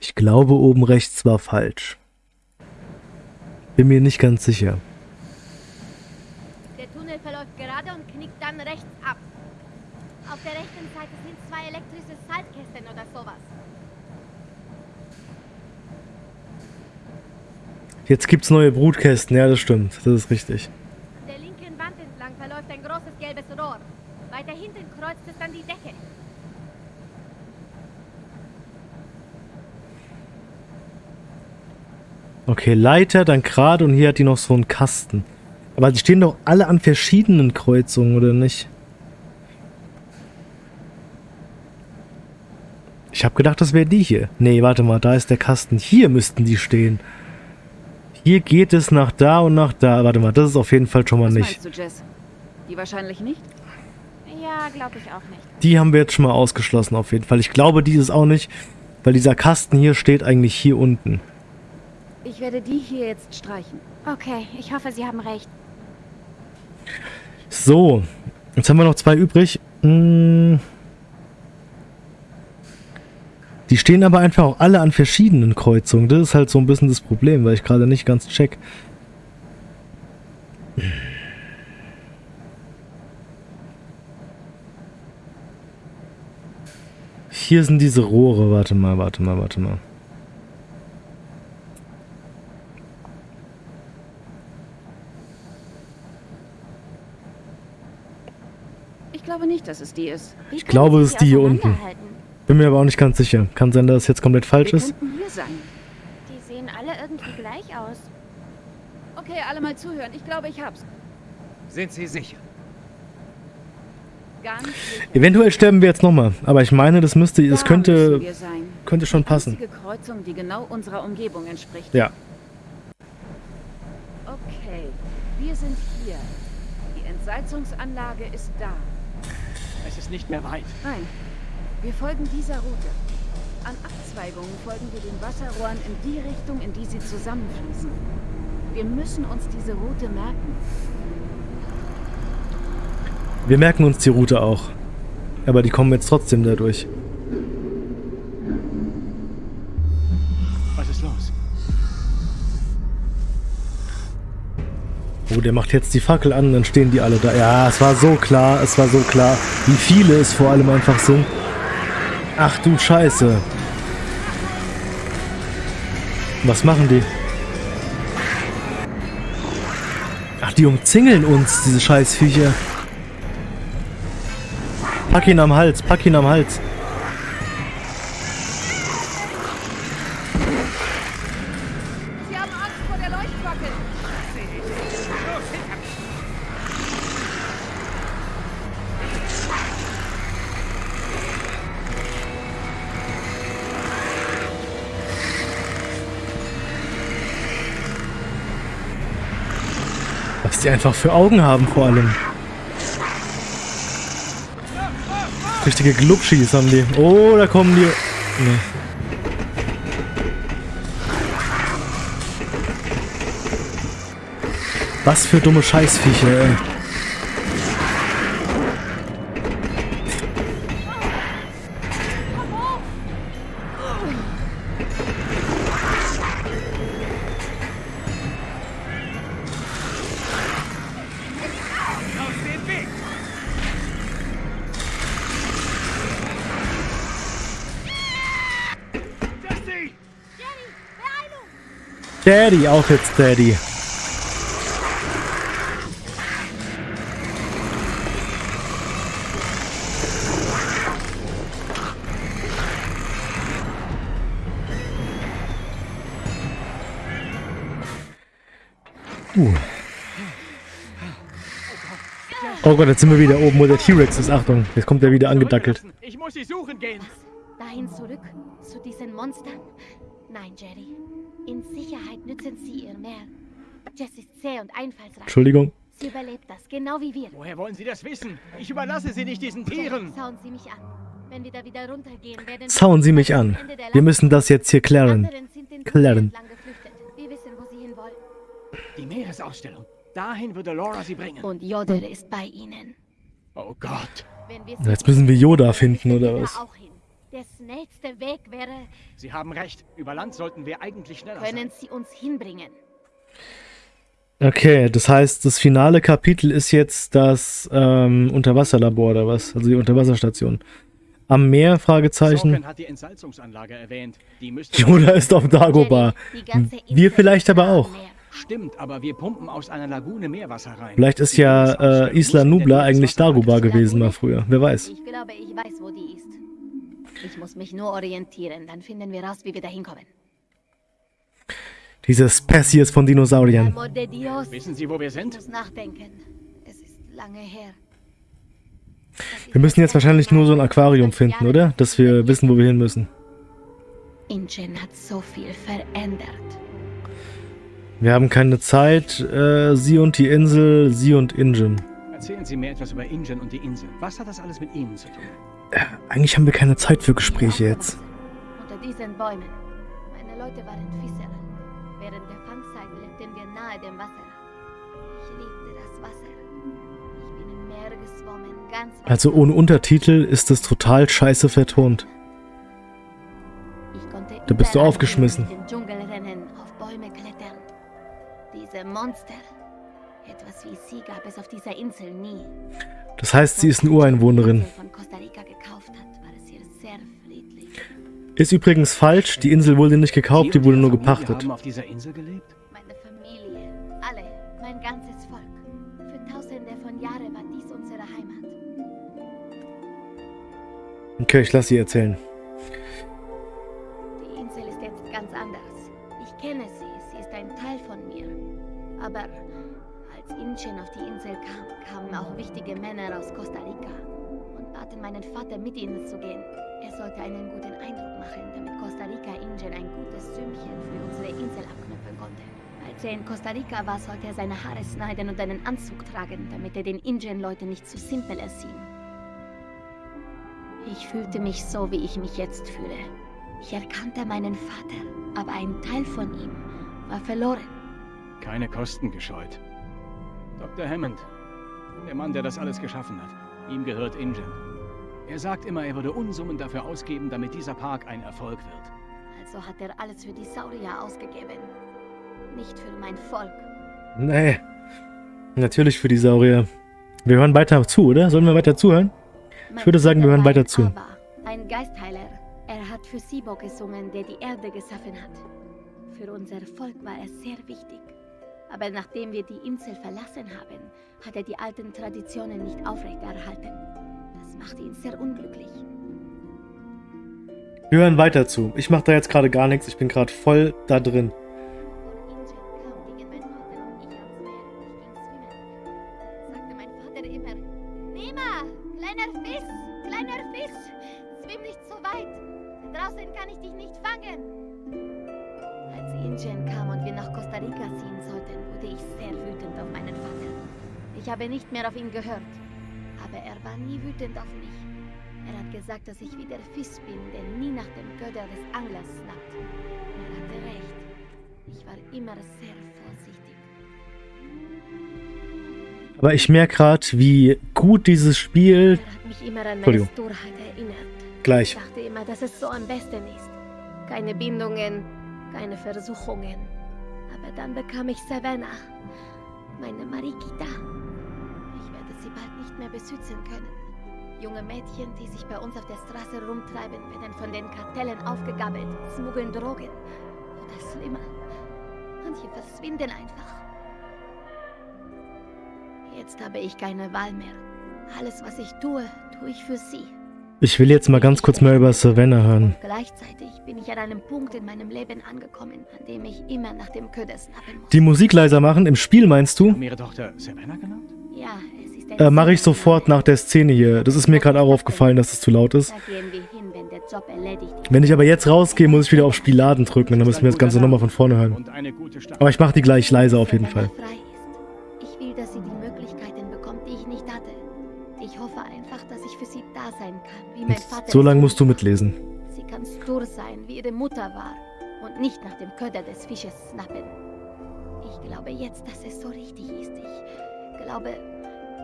Ich glaube, oben rechts war falsch. Bin mir nicht ganz sicher. Der Tunnel verläuft gerade und knickt dann rechts ab. Auf der rechten Seite sind zwei elektrische Saltkästen oder sowas. Jetzt gibt's neue Brutkästen, ja, das stimmt. Das ist richtig. An der linken Wand entlang verläuft ein großes gelbes Rohr. Weiter hinten kreuzt es dann die Decke. Okay, Leiter, dann gerade und hier hat die noch so einen Kasten. Aber die stehen doch alle an verschiedenen Kreuzungen, oder nicht? Ich habe gedacht, das wäre die hier. Nee, warte mal, da ist der Kasten. Hier müssten die stehen. Hier geht es nach da und nach da. Warte mal, das ist auf jeden Fall schon mal Was nicht. du, Jess? Die wahrscheinlich nicht? Ja, glaube ich auch nicht. Die haben wir jetzt schon mal ausgeschlossen, auf jeden Fall. Ich glaube, die ist auch nicht, weil dieser Kasten hier steht eigentlich hier unten. Ich werde die hier jetzt streichen. Okay, ich hoffe, Sie haben recht. So, jetzt haben wir noch zwei übrig. Hm. Die stehen aber einfach auch alle an verschiedenen Kreuzungen. Das ist halt so ein bisschen das Problem, weil ich gerade nicht ganz check. Hier sind diese Rohre. Warte mal, warte mal, warte mal. Nicht, dass es die ist. Wie Ich glaube, es ist die hier unten. Bin mir aber auch nicht ganz sicher. Kann sein, dass es jetzt komplett falsch Wir ist. hier sein. Die sehen alle irgendwie gleich aus. Okay, alle mal zuhören. Ich glaube, ich hab's. Sind Sie sicher? Eventuell sterben wir jetzt nochmal. Aber ich meine, das müsste, das Da könnte, könnte schon passen. Kreuzung, die genau unserer Umgebung entspricht. Ja. Okay, wir sind hier. Die Entsalzungsanlage ist da. Es ist nicht mehr weit. Nein, wir folgen dieser Route. An Abzweigungen folgen wir den Wasserrohren in die Richtung, in die sie zusammenfließen. Wir müssen uns diese Route merken. Wir merken uns die Route auch. Aber die kommen jetzt trotzdem dadurch. Der macht jetzt die Fackel an, dann stehen die alle da. Ja, es war so klar, es war so klar. Wie viele es vor allem einfach sind. Ach du Scheiße. Was machen die? Ach, die umzingeln uns, diese Scheißviecher. Pack ihn am Hals, pack ihn am Hals. Einfach für Augen haben vor allem. Richtige Glubschis haben die. Oh, da kommen die. Nee. Was für dumme Scheißviecher, ey. Daddy, auf jetzt, Daddy. Uh. Oh Gott, jetzt sind wir wieder oben, wo der T-Rex ist. Achtung, jetzt kommt er wieder angedackelt. Ich muss sie suchen gehen. Dahin zurück, zu diesen Monstern? Nein, Jerry. In Sicherheit nützen sie ihr mehr. Jess ist zäh und einfallsreich. Entschuldigung. Sie überlebt das, genau wie wir. Woher wollen Sie das wissen? Ich überlasse Sie nicht diesen Tieren. Schauen Sie mich an. Wenn wir da wieder runtergehen, werden wir Zauen Sie mich an. Wir müssen das jetzt hier klären. Klären. Wir wissen, wo sie hinwollen. Die Meeresausstellung. Dahin würde Laura sie bringen. Und Yoder ist bei ihnen. Oh Gott. Jetzt müssen wir Yoda finden, oder was? auch. Der schnellste Weg wäre, Sie haben recht. Über Land sollten wir eigentlich schneller können sein. sie uns hinbringen. Okay, das heißt, das finale Kapitel ist jetzt das ähm, Unterwasserlabor oder was? Also die Unterwasserstation. Am Meer? Fragezeichen. Sorkin hat die Entsalzungsanlage erwähnt. Die müsste... Yoda ist auf Dagobah. Wir vielleicht aber auch. Stimmt, aber wir pumpen aus einer Lagune Meerwasser rein. Vielleicht ist ja äh, Isla Nubla eigentlich Dagobah gewesen mal früher. Wer weiß. Ich glaube, ich weiß, wo die ist. Ich muss mich nur orientieren, dann finden wir raus, wie wir da hinkommen. Diese Spezies von Dinosauriern. Wissen Sie, wo wir sind? muss nachdenken. Es ist lange her. Wir müssen jetzt wahrscheinlich nur so ein Aquarium finden, oder? Dass wir wissen, wo wir hin müssen. Ingen hat so viel verändert. Wir haben keine Zeit. Äh, sie und die Insel, sie und Ingen. Erzählen Sie mir etwas über Ingen und die Insel. Was hat das alles mit Ihnen zu tun? Eigentlich haben wir keine Zeit für Gespräche jetzt. Unter diesen Bäumen. Meine Leute waren Fischer. Während der Fangzeit lebten wir nahe dem Wasser. Ich liebte das Wasser. Ich bin im Meer geschwommen, ganz Also ohne Untertitel ist es total scheiße vertont. Da bist du aufgeschmissen. auf Bäume klettern. Diese Monster. Wie sie gab es auf dieser Insel nie. Das heißt, sie ist eine Ureinwohnerin. Ist übrigens falsch. Die Insel wurde nicht gekauft, Sie die wurde nur gepachtet. haben auf dieser Insel gelebt? Meine Familie, alle, mein ganzes Volk. Für tausende von Jahren war dies unsere Heimat. Okay, ich lasse sie erzählen. Inchen auf die Insel kam, kamen auch wichtige Männer aus Costa Rica und baten meinen Vater, mit ihnen zu gehen. Er sollte einen guten Eindruck machen, damit Costa Rica Ingen ein gutes Sümmchen für unsere Insel abknüpfen konnte. Als er in Costa Rica war, sollte er seine Haare schneiden und einen Anzug tragen, damit er den Ingen-Leuten nicht zu simpel erschien. Ich fühlte mich so, wie ich mich jetzt fühle. Ich erkannte meinen Vater, aber ein Teil von ihm war verloren. Keine Kosten gescheut. Dr. Hammond, der Mann, der das alles geschaffen hat. Ihm gehört Ingen. Er sagt immer, er würde Unsummen dafür ausgeben, damit dieser Park ein Erfolg wird. Also hat er alles für die Saurier ausgegeben. Nicht für mein Volk. Nee. Natürlich für die Saurier. Wir hören weiter zu, oder? Sollen wir weiter zuhören? Mein würde sagen, wir hören weiter zu. Ein Geistheiler. Er hat für Sibo gesungen, der die Erde geschaffen hat. Für unser Volk war er sehr wichtig. Aber nachdem wir die Insel verlassen haben, hat er die alten Traditionen nicht aufrechterhalten. Das machte ihn sehr unglücklich. Wir hören weiter zu. Ich mache da jetzt gerade gar nichts. Ich bin gerade voll da drin. Habe nicht mehr auf ihn gehört. Aber er war nie wütend auf mich. Er hat gesagt, dass ich wie der Fisch bin, der nie nach dem Götter des Anglers schnappt. Er hatte recht. Ich war immer sehr vorsichtig. Aber ich merke gerade, wie gut dieses Spiel Er hat mich immer an meine. Sturheit erinnert. gleich. Ich dachte immer, dass es so am besten ist. Keine Bindungen, keine Versuchungen. Aber dann bekam ich Savannah, meine Marikita. Bald nicht mehr beschützen können. Junge Mädchen, die sich bei uns auf der Straße rumtreiben, werden von den Kartellen aufgegabelt, schmuggeln Drogen. Oder schlimmer. Manche verschwinden einfach. Jetzt habe ich keine Wahl mehr. Alles, was ich tue, tue ich für sie. Ich will jetzt mal ganz kurz mehr über Savannah hören. Gleichzeitig bin ich an einem Punkt in meinem Leben angekommen, an dem ich immer nach dem Köder snappen muss. Die Musik leiser machen, im Spiel meinst du? Haben ihre Tochter Savannah genannt? Ja, es Äh, Mache ich sofort nach der Szene hier. Das ist mir gerade auch aufgefallen, dass es zu laut ist. Wenn ich aber jetzt rausgehe, muss ich wieder auf Spiel laden drücken. Dann müssen wir das Ganze nochmal von vorne hören. Aber ich mache die gleich leiser auf jeden Fall. Ich will, dass sie die Möglichkeiten bekommt, die ich nicht hatte. Ich hoffe einfach, dass ich für sie da sein kann, wie mein Vater. So lange musst du mitlesen. Sie kann stur sein, wie ihre Mutter war. Und nicht nach dem Köder des Fisches snappen. Ich glaube jetzt, dass es so richtig ist. Ich glaube,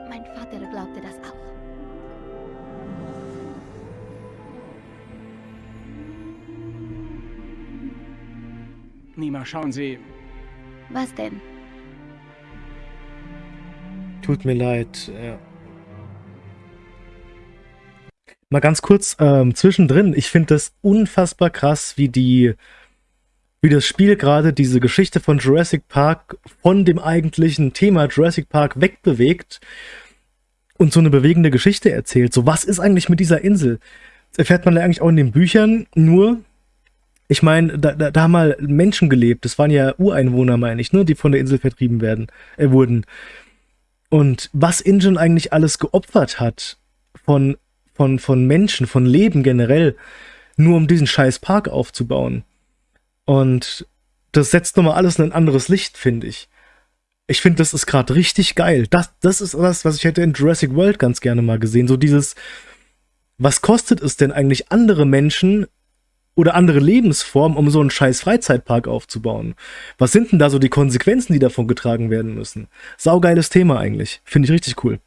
mein Vater glaubte das auch. Nima, schauen Sie. Was denn? Tut mir leid. Ja. Mal ganz kurz ähm, zwischendrin. Ich finde das unfassbar krass, wie die, wie das Spiel gerade diese Geschichte von Jurassic Park von dem eigentlichen Thema Jurassic Park wegbewegt und so eine bewegende Geschichte erzählt. So, was ist eigentlich mit dieser Insel? Das erfährt man ja eigentlich auch in den Büchern. Nur, ich meine, da, da, da haben mal Menschen gelebt. Das waren ja Ureinwohner, meine ich, ne, die von der Insel vertrieben werden, äh, wurden. Und was Ingen eigentlich alles geopfert hat von, von, von Menschen, von Leben generell, nur um diesen scheiß Park aufzubauen. Und das setzt nochmal alles in ein anderes Licht, finde ich. Ich finde, das ist gerade richtig geil. Das, das ist das, was ich hätte in Jurassic World ganz gerne mal gesehen. So dieses, was kostet es denn eigentlich andere Menschen oder andere Lebensformen, um so einen scheiß Freizeitpark aufzubauen? Was sind denn da so die Konsequenzen, die davon getragen werden müssen? Saugeiles Thema eigentlich. Finde ich richtig cool.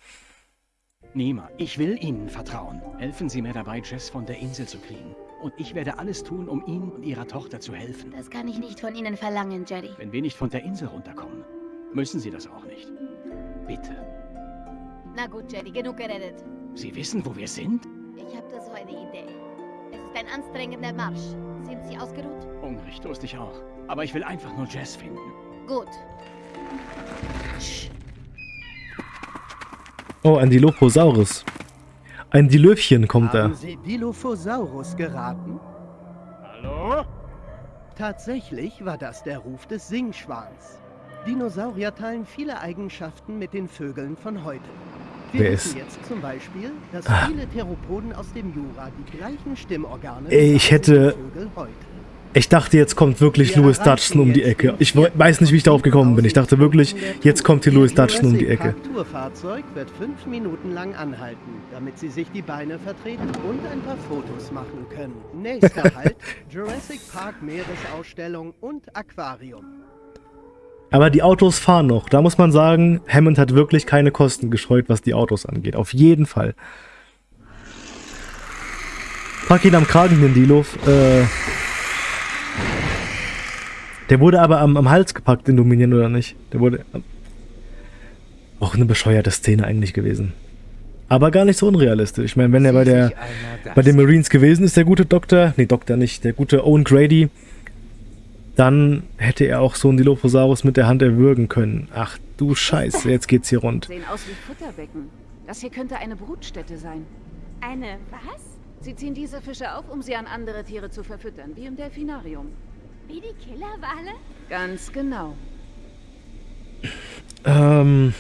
Nima, ich will Ihnen vertrauen. Helfen Sie mir dabei, Jess von der Insel zu kriegen. Und ich werde alles tun, um Ihnen und Ihrer Tochter zu helfen. Das kann ich nicht von Ihnen verlangen, Jerry. Wenn wir nicht von der Insel runterkommen, müssen Sie das auch nicht. Bitte. Na gut, Jerry, genug geredet. Sie wissen, wo wir sind? Ich habe da so eine Idee. Es ist ein anstrengender Marsch. Sind Sie ausgeruht? Hungrig, durstig auch. Aber ich will einfach nur Jess finden. Gut. Oh, ein Dilophosaurus. Ein Dilöfchen kommt da. Haben Sie Dilophosaurus geraten? Hallo? Tatsächlich war das der Ruf des Singschwans. Dinosaurier teilen viele Eigenschaften mit den Vögeln von heute. Wir Wer wissen ist- jetzt zum Beispiel, dass Ah. viele Theropoden aus dem Jura die gleichen Stimmorgane Ey, ich hätte- wie Vögel heute. Ich dachte, jetzt kommt wirklich Wir Louis Dutchson um die Ecke. Ich we- weiß nicht, wie ich darauf gekommen bin. Ich dachte wirklich, jetzt kommt hier Louis Dutchson um die Ecke. Tourfahrzeug wird fünf Minuten lang anhalten, damit Sie sich die Beine vertreten und ein paar Fotos machen können. Nächster Halt, Jurassic Park Meeresausstellung und Aquarium. Aber die Autos fahren noch. Da muss man sagen, Hammond hat wirklich keine Kosten gescheut, was die Autos angeht. Auf jeden Fall. Pack ihn am Kragen, den Dilo. Äh, der wurde aber am, am Hals gepackt in Dominion, oder nicht? Der wurde. Auch eine bescheuerte Szene eigentlich gewesen. Aber gar nicht so unrealistisch. Ich meine, wenn er bei der bei den Marines gewesen ist, der gute Doktor, nee, Doktor nicht, der gute Owen Grady, dann hätte er auch so einen Dilophosaurus mit der Hand erwürgen können. Ach du Scheiße, jetzt geht's hier rund. Sehen aus wie Futterbecken. Das hier könnte eine Brutstätte sein. Eine was? Sie ziehen diese Fische auf, um sie an andere Tiere zu verfüttern, wie im Delfinarium. Wie die Killerwale? Ganz genau. Ähm.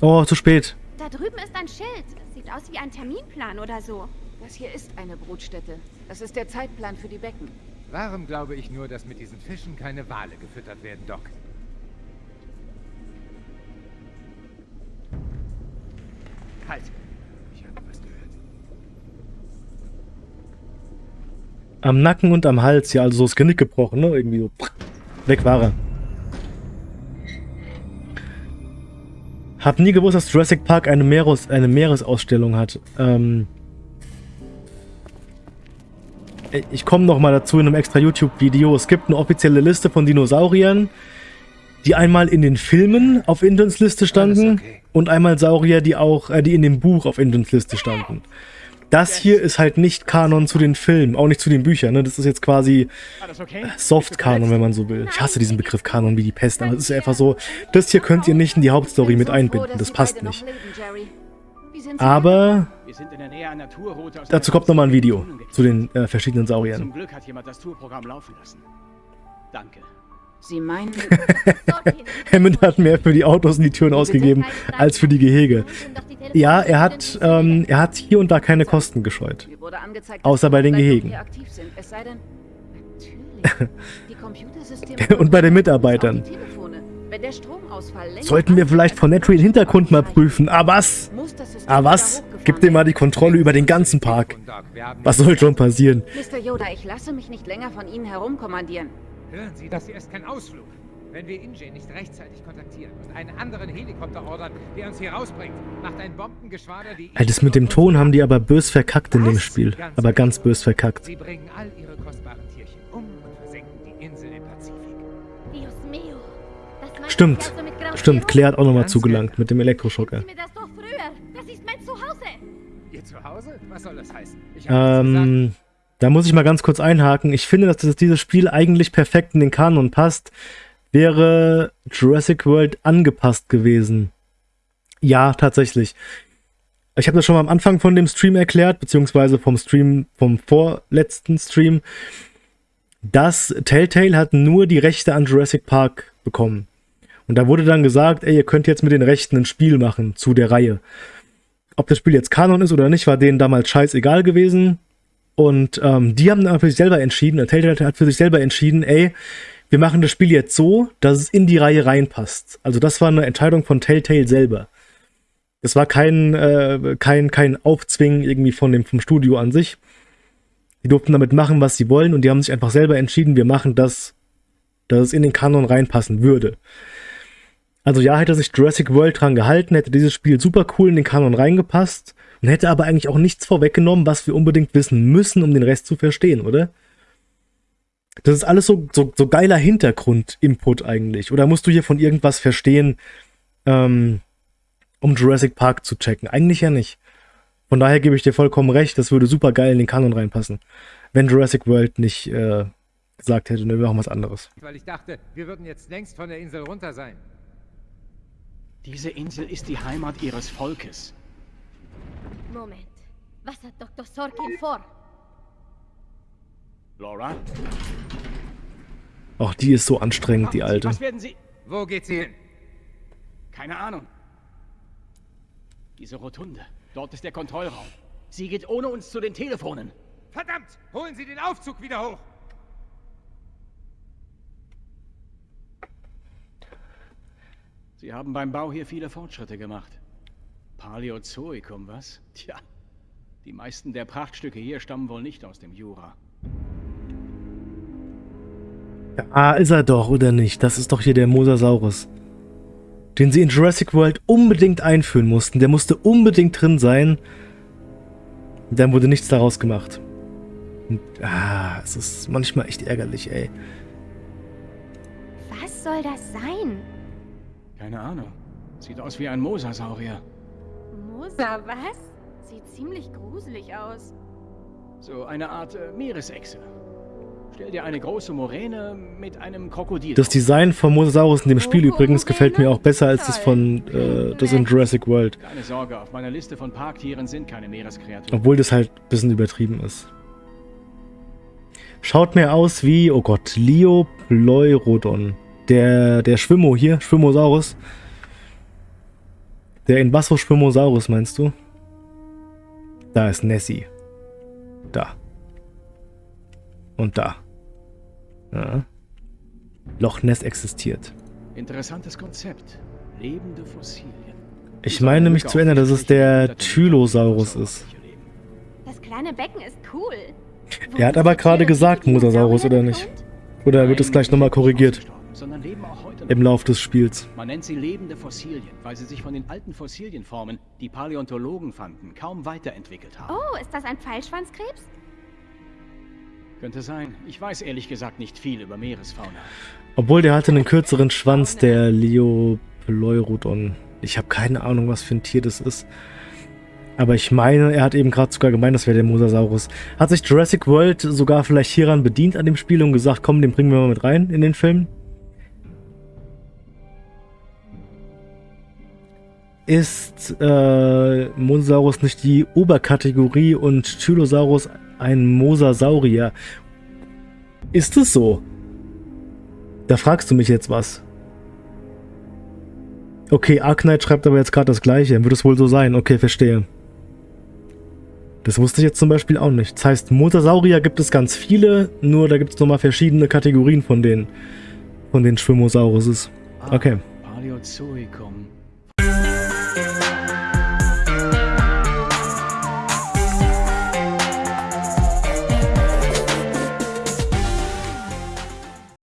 Oh, zu spät. Da drüben ist ein Schild. Das sieht aus wie ein Terminplan oder so. Das hier ist eine Brutstätte. Das ist der Zeitplan für die Becken. Warum glaube ich nur, dass mit diesen Fischen keine Wale gefüttert werden, Doc? Halt! Ich habe was gehört. Am Nacken und am Hals, ja, also so das Genick gebrochen, ne? Irgendwie so. Weg war er. Hab nie gewusst, dass Jurassic Park eine, Meeres, eine Meeresausstellung hat. Ähm. Ich komme noch mal dazu in einem extra YouTube-Video. Es gibt eine offizielle Liste von Dinosauriern, die einmal in den Filmen auf Indens Liste standen okay. und einmal Saurier, die auch, äh, die in dem Buch auf Indens Liste standen. Das hier ist halt nicht Kanon zu den Filmen, auch nicht zu den Büchern. Ne? Das ist jetzt quasi okay? Soft-Kanon, wenn man so will. Ich hasse diesen Begriff Kanon wie die Pest, aber es ist einfach so, das hier könnt ihr nicht in die Hauptstory mit einbinden. Das passt nicht. Aber Wir sind in der Nähe einer Tourroute aus dazu kommt nochmal ein Video zu den äh, verschiedenen Sauriern. Zum Glück hat jemand das Tourprogramm laufen lassen. Danke. Sie meinen, Hammond hat mehr für die Autos und die Türen ausgegeben, als für die Gehege. Ja, er hat, ähm, er hat hier und da keine Kosten gescheut. Außer bei den Gehegen. hier aktiv sind. Es sei denn, natürlich. Die Computersysteme Und bei den Mitarbeitern. Sollten wir vielleicht von Netry den Hintergrund mal prüfen. Ah was? Ah was? Gib dir mal die Kontrolle über den ganzen Park. Was soll schon passieren? Mr. Yoda, ich lasse mich nicht länger von Ihnen herumkommandieren. Hören Sie, das hier ist kein Ausflug. Wenn wir Inje nicht rechtzeitig kontaktieren und einen anderen Helikopter ordern, der uns hier rausbringt, macht ein Bombengeschwader die... Ey, das mit dem Ton haben die aber bös verkackt in dem Spiel. Aber ganz bös verkackt. Sie bringen all ihre kostbaren Tierchen um und versenken die Insel im Pazifik. Dios mío. Das Stimmt. Stimmt, Claire hat auch nochmal Ganz zugelangt mit dem Elektroschocker. Mir das doch früher. Das ist mein Zuhause. Ihr Zuhause? Was soll das heißen? Ich. Ähm, da muss ich mal ganz kurz einhaken. Ich finde, dass das, dieses Spiel eigentlich perfekt in den Kanon passt. Wäre Jurassic World angepasst gewesen. Ja, tatsächlich. Ich habe das schon mal am Anfang von dem Stream erklärt, beziehungsweise vom Stream, vom vorletzten Stream, dass Telltale hat nur die Rechte an Jurassic Park bekommen. Und da wurde dann gesagt, ey, ihr könnt jetzt mit den Rechten ein Spiel machen zu der Reihe. Ob das Spiel jetzt Kanon ist oder nicht, war denen damals scheißegal gewesen. Und ähm, die haben dann für sich selber entschieden, äh, Telltale hat für sich selber entschieden, ey, wir machen das Spiel jetzt so, dass es in die Reihe reinpasst. Also das war eine Entscheidung von Telltale selber. Das war kein, äh, kein, kein Aufzwingen irgendwie von dem, vom Studio an sich. Die durften damit machen, was sie wollen und die haben sich einfach selber entschieden, wir machen das, dass es in den Kanon reinpassen würde. Also ja, hätte sich Jurassic World dran gehalten, hätte dieses Spiel super cool in den Kanon reingepasst und hätte aber eigentlich auch nichts vorweggenommen, was wir unbedingt wissen müssen, um den Rest zu verstehen, oder? Das ist alles so, so, so geiler Hintergrund-Input eigentlich. Oder musst du hier von irgendwas verstehen, ähm, um Jurassic Park zu checken? Eigentlich ja nicht. Von daher gebe ich dir vollkommen recht, das würde super geil in den Kanon reinpassen. Wenn Jurassic World nicht äh, gesagt hätte, ne, wir machen was anderes. Weil ich dachte, wir würden jetzt längst von der Insel runter sein. Diese Insel ist die Heimat ihres Volkes. Moment. Was hat Dr. Sorkin vor? Laura? Auch die ist so anstrengend, die alte. Was werden Sie... Wo geht sie hin? Keine Ahnung. Diese Rotunde. Dort ist der Kontrollraum. Sie geht ohne uns zu den Telefonen. Verdammt! Holen Sie den Aufzug wieder hoch! Sie haben beim Bau hier viele Fortschritte gemacht. Paläozoikum, was? Tja, die meisten der Prachtstücke hier stammen wohl nicht aus dem Jura. Ah, ist er doch, oder nicht? Das ist doch hier der Mosasaurus. Den sie in Jurassic World unbedingt einführen mussten. Der musste unbedingt drin sein. Und dann wurde nichts daraus gemacht. Und, ah, es ist manchmal echt ärgerlich, ey. Was soll das sein? Keine Ahnung. Sieht aus wie ein Mosasaurier. Mosa, was? Sieht ziemlich gruselig aus. So eine Art äh, Meeresechse. Stell dir eine große Moräne mit einem Krokodil. Das. Design von Mosasaurus in dem Spiel übrigens gefällt mir auch besser als das von äh, das in Jurassic World. Keine Sorge, auf meiner Liste von Parktieren sind keine Meereskreaturen. Obwohl das halt ein bisschen übertrieben ist. Schaut mir aus wie, oh Gott, Liopleurodon. Der, der Schwimmo hier, Schwimmosaurus. Der Invaso-Schwimmosaurus, meinst du? Da ist Nessie. Da. Und da. Ja. Loch Ness existiert. Interessantes Konzept. Lebende Fossilien. Ich meine mich zu erinnern, dass es der Tylosaurus ist. Das kleine Becken ist cool. Er hat aber gerade gesagt Mosasaurus, oder nicht? Oder wird es gleich nochmal korrigiert im Lauf des Spiels? Man nennt sie lebende Fossilien, weil sie sich von den alten Fossilienformen, die Paläontologen fanden, kaum weiterentwickelt haben. Oh, ist das ein Pfeilschwanzkrebs? Könnte sein. Ich weiß ehrlich gesagt nicht viel über Meeresfauna. Obwohl der hatte einen kürzeren Schwanz, der Liopleurodon. Ich habe keine Ahnung, was für ein Tier das ist. Aber ich meine, er hat eben gerade sogar gemeint, das wäre der Mosasaurus. Hat sich Jurassic World sogar vielleicht hieran bedient an dem Spiel und gesagt, komm, den bringen wir mal mit rein in den Film? Ist äh, Mosasaurus nicht die Oberkategorie und Tylosaurus ein Mosasaurier? Ist es so? Da fragst du mich jetzt was. Okay, Arknight schreibt aber jetzt gerade das gleiche. Wird es wohl so sein? Okay, verstehe. Das wusste ich jetzt zum Beispiel auch nicht. Das heißt, Mosasaurier gibt es ganz viele, nur da gibt es nochmal verschiedene Kategorien von den, von den Schwimmosauruses. Okay. Paleozoikum.